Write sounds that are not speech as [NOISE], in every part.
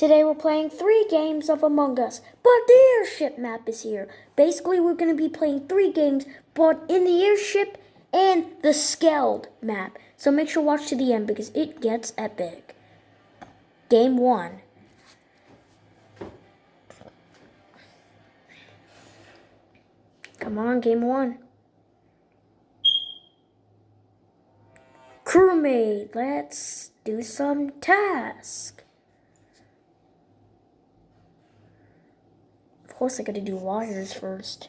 Today we're playing three games of Among Us, but the airship map is here. Basically, we're going to be playing three games, but in the airship and the Skeld map. So make sure watch to the end because it gets epic. Game one. Come on, game one. Crewmate, let's do some task. Course I gotta do wires first.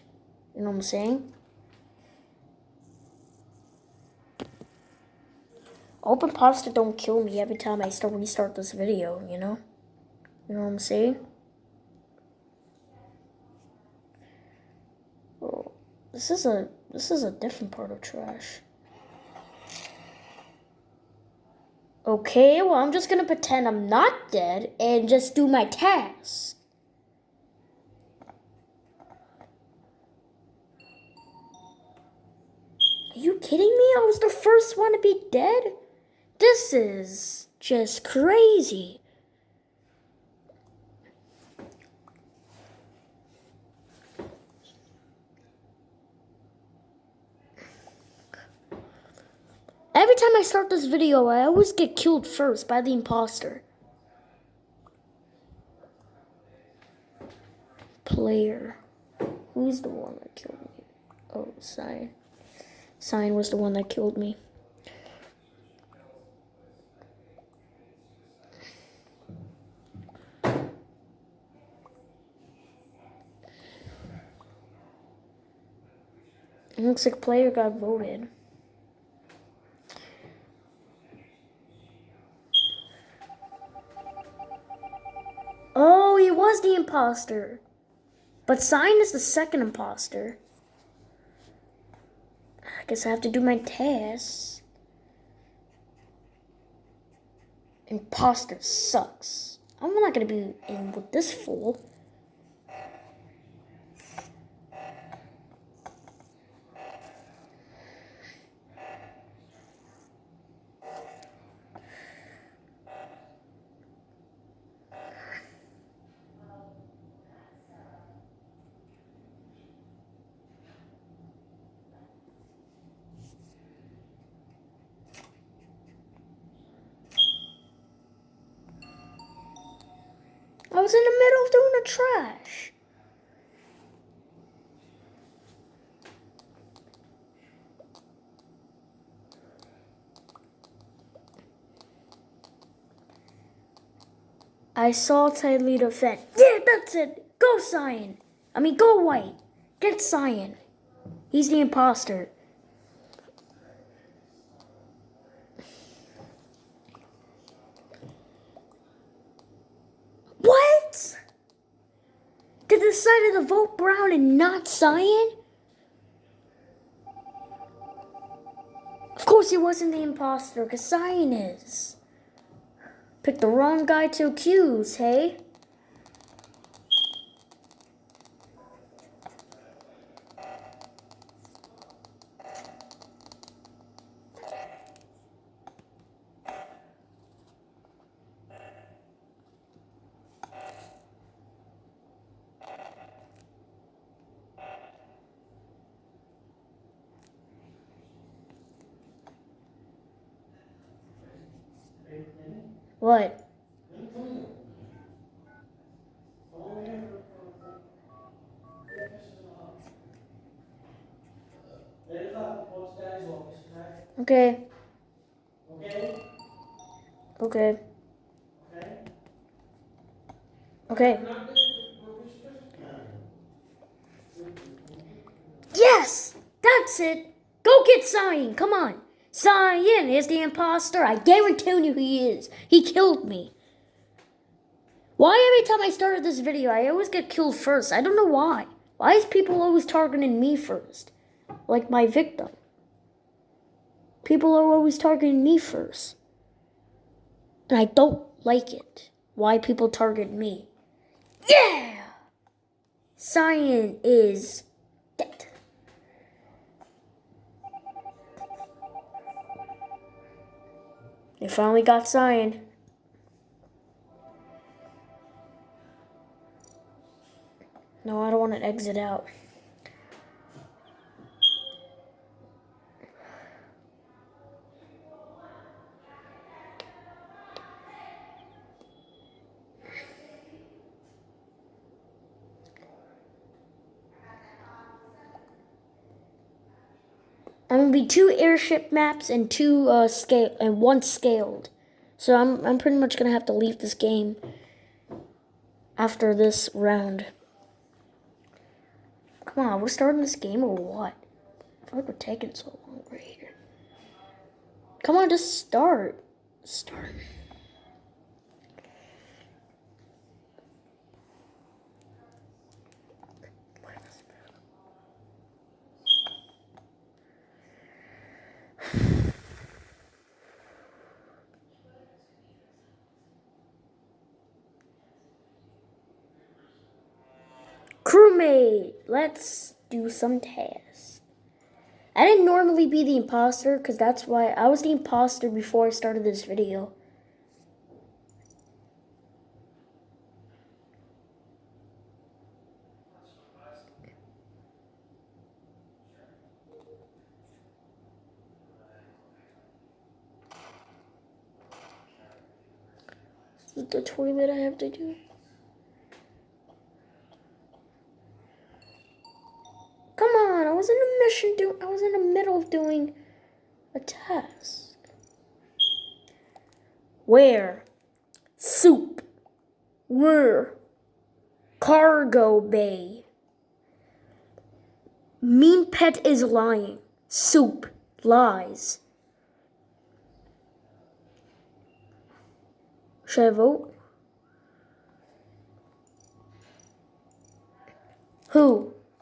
You know what I'm saying? Open imposter don't kill me every time I start restart this video, you know? You know what I'm saying? Oh, this is a this is a different part of trash. Okay, well I'm just gonna pretend I'm not dead and just do my task. Are you kidding me? I was the first one to be dead? This is just crazy. Every time I start this video, I always get killed first by the imposter. Player. Who's the one that killed me? Oh, Cyan. Cyan was the one that killed me. It looks like player got voted. Oh, he was the imposter. But Cyan is the second imposter. Guess I have to do my test. Imposter sucks. I'm not gonna be in with this fool. I was in the middle of doing the trash. I saw leader fed. Yeah, that's it. Go Cyan. I mean, go White. Get Cyan. He's the imposter. What? They decided to vote Brown and not Cyan? Of course he wasn't the imposter, because Cyan is. Picked the wrong guy to accuse, hey? What? Okay. Okay. Okay. Yes! That's it! Go get Cyan! Come on! Cyan is the imposter. I guarantee you he is. He killed me. Why every time I started this video, I always get killed first? I don't know why. Why is people always targeting me first? Like my victim. People are always targeting me first. And I don't like it. Why people target me. Yeah! Cyan is They finally got Cyan. No, I don't want to exit out. I'm gonna be two airship maps and two uh, scale and one Skeld. So I'm I'm pretty much gonna have to leave this game after this round. Come on, we're starting this game or what? I feel like we're taking so long right here. Come on, just start. Start. Let's do some tasks. I didn't normally be the imposter because that's why I was the imposter before I started this video. the toilet I have to do. I was in the middle of doing a task. Where? Soup. Where? Cargo bay. Mean pet is lying. Soup. Lies. Should I vote?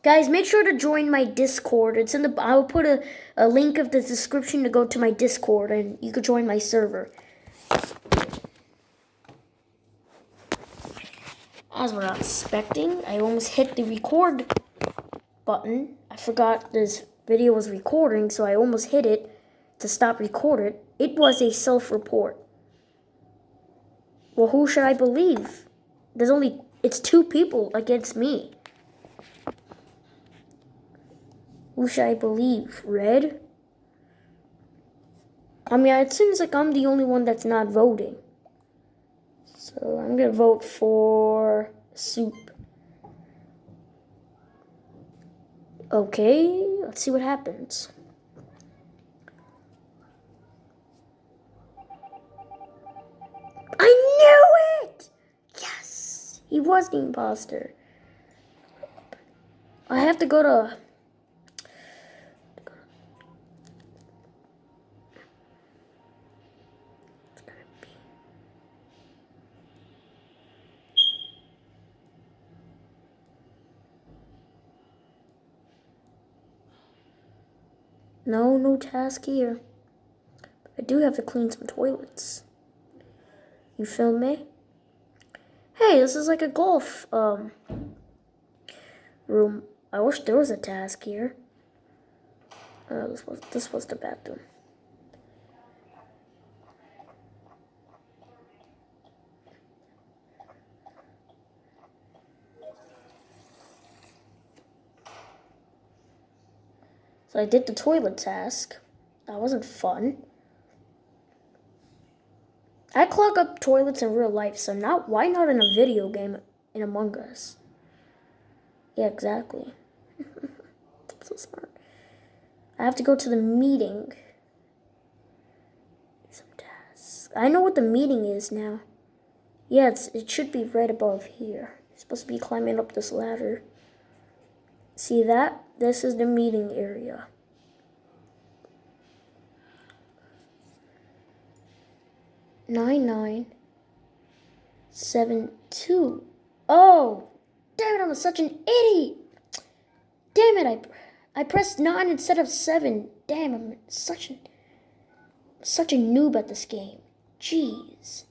Guys, make sure to join my Discord. It's in the I'll put a, a link of the description to go to my Discord and you could join my server. As we're not expecting, I almost hit the record button. I forgot this video was recording, so I almost hit it to stop recording. It was a self-report. Well, who should I believe? There's only, it's two people against me. Who should I believe? Red? I mean, it seems like I'm the only one that's not voting. So I'm going to vote for soup. Okay, let's see what happens. I knew it! Yes! He was the imposter. I have to go to No, no task here. I do have to clean some toilets. You feel me? Hey, this is like a golf um room. I wish there was a task here. Uh, this was this was the bathroom. I did the toilet task. That wasn't fun. I clog up toilets in real life, so not why not in a video game in Among Us? Yeah, exactly. [LAUGHS] so smart. I have to go to the meeting. Some tasks. I know what the meeting is now. Yeah, it should be right above here. You're supposed to be climbing up this ladder. See that? This is the meeting area. Nine nine seven two. Oh, damn it! I'm such an idiot. Damn it! I I pressed nine instead of seven. Damn, I'm such a such a noob at this game. Jeez.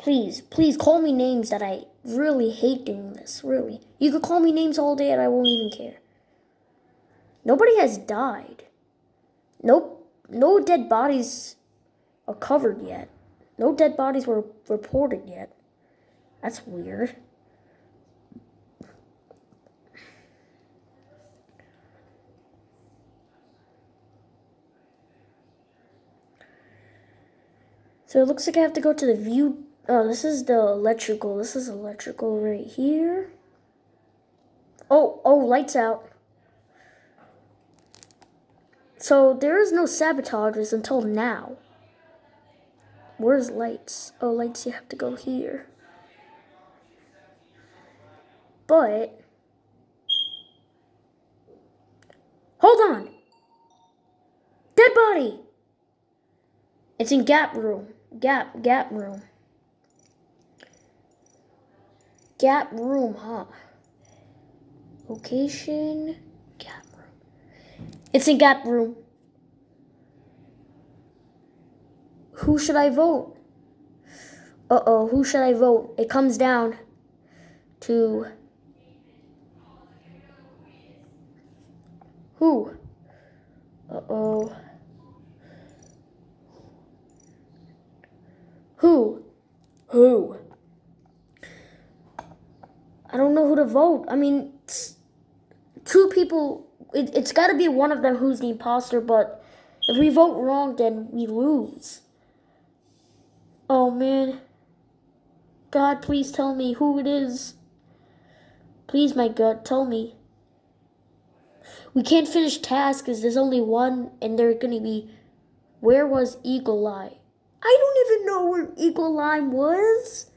Please, please call me names that I really hate doing this, really. You could call me names all day and I won't even care. Nobody has died. Nope, no dead bodies are covered yet. No dead bodies were reported yet. That's weird. So it looks like I have to go to the view Oh, this is the electrical. This is electrical right here. Oh, oh, lights out. So there is no sabotages until now. Where's lights? Oh, lights, you have to go here. But, hold on. Dead body. It's in gap room. Gap, gap room. Gap room, huh? Location, gap room. It's in gap room. Who should I vote? Uh oh, who should I vote? It comes down to who? Uh oh. Who? Who? I don't know who to vote. I mean, two people, it, it's got to be one of them who's the imposter, but if we vote wrong, then we lose. Oh man. God, please tell me who it is. Please, my God, tell me. We can't finish tasks because there's only one, and they're to be, where was Eagle Eye? I don't even know where Eagle Line was.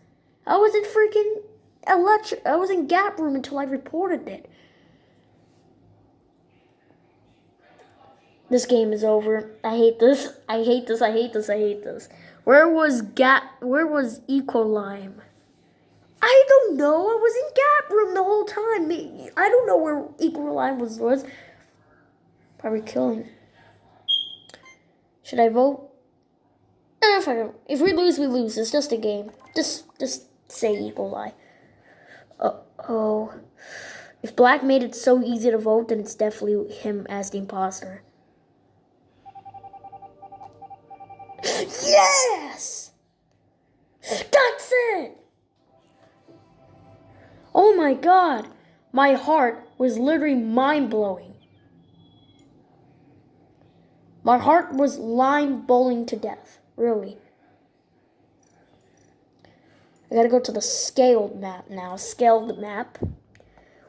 I wasn't freaking electric. I was in Gap Room until I reported it. This game is over. I hate this. I hate this. I hate this. I hate this. Where was Gap? Where was Equalime? I don't know. I was in Gap Room the whole time. I don't know where Equalime was. Was probably killing. Should I vote? Eh, if, I, if we lose, we lose. It's just a game. Just, just say Eagle Eye. Uh oh. If Black made it so easy to vote, then it's definitely him as the imposter. Yes! That's it! Oh my god! My heart was literally mind blowing. My heart was line bowling to death. Really. I gotta go to the Skeld map now. Skeld map.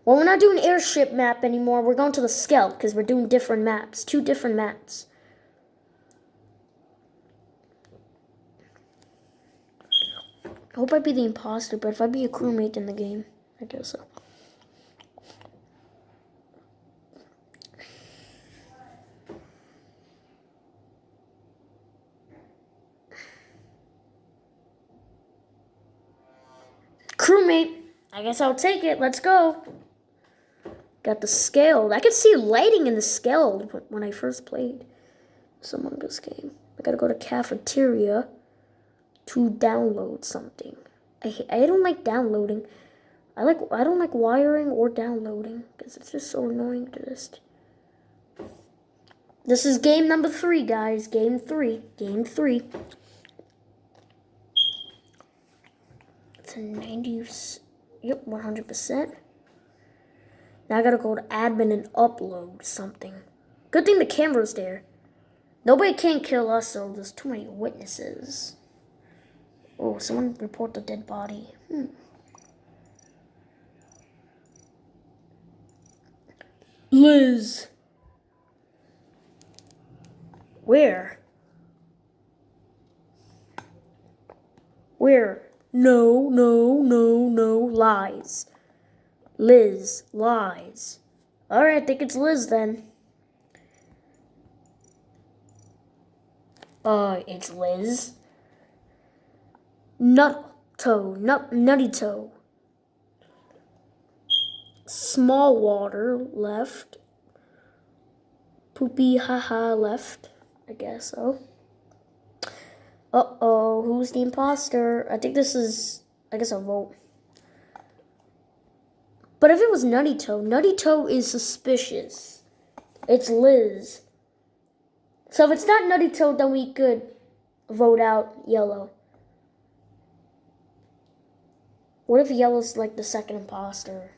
Well, we're not doing airship map anymore. We're going to the Skeld because we're doing different maps. Two different maps. I hope I'd be the imposter, but if I'd be a crewmate in the game, I guess so. Crewmate, I guess I'll take it. Let's go. Got the Skeld. I could see lighting in the Skeld when I first played this Among Us game. I gotta go to cafeteria to download something. I I don't like downloading. I like I don't like wiring or downloading because it's just so annoying to just. This is game number three, guys. Game three. Game three. It's a 90. Yep, 100%. Now I gotta go to admin and upload something. Good thing the camera's there. Nobody can kill us, so there's too many witnesses. Oh, someone report the dead body. Hmm. Liz. Where? Where? No, no, no, no, lies. Liz, lies. Alright, I think it's Liz then. Uh, it's Liz. Nut toe, nut, nutty toe. Small water left. Poopy haha left. I guess so. Uh oh, who's the imposter? I think this is, I guess I'll vote. But if it was Nutty Toe, Nutty Toe is suspicious. It's Liz. So if it's not Nutty Toe, then we could vote out Yellow. What if Yellow's like the second imposter?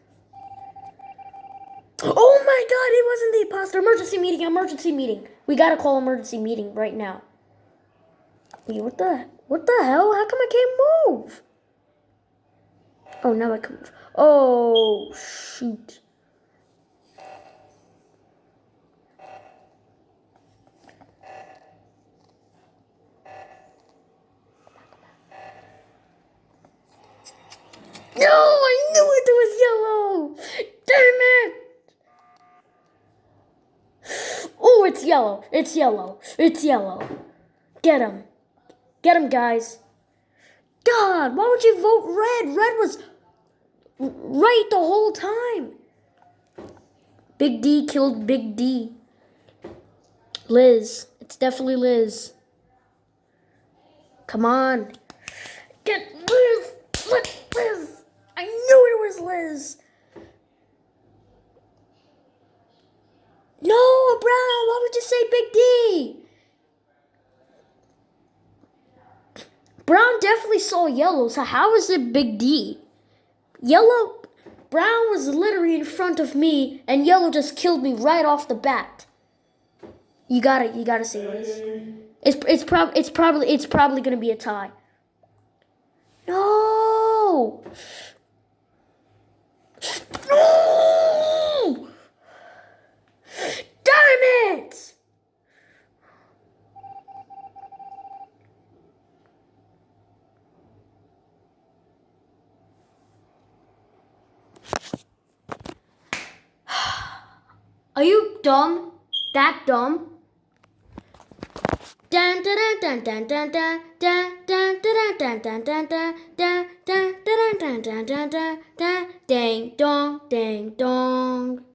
Oh my god, it wasn't the imposter. Emergency meeting, emergency meeting. We gotta call emergency meeting right now. Wait, what the What the hell? How come I can't move? Oh, now I can move. Oh, shoot. No, I knew it was yellow. Damn it. Oh, it's yellow. It's yellow. It's yellow. Get him. Get him, guys. God, why would you vote red? Red was right the whole time. Big D killed Big D. Liz. It's definitely Liz. Come on. Get Liz. Let Liz. I knew it was Liz. No, Brown. Why would you say Big D? Brown definitely saw yellow, so how is it Big D? Yellow, Brown was literally in front of me, and yellow just killed me right off the bat. You gotta, you gotta see this. It's it's prob it's probably it's probably gonna be a tie. No. [GASPS] No! Tom, that Tom. Ding dong, ding dong.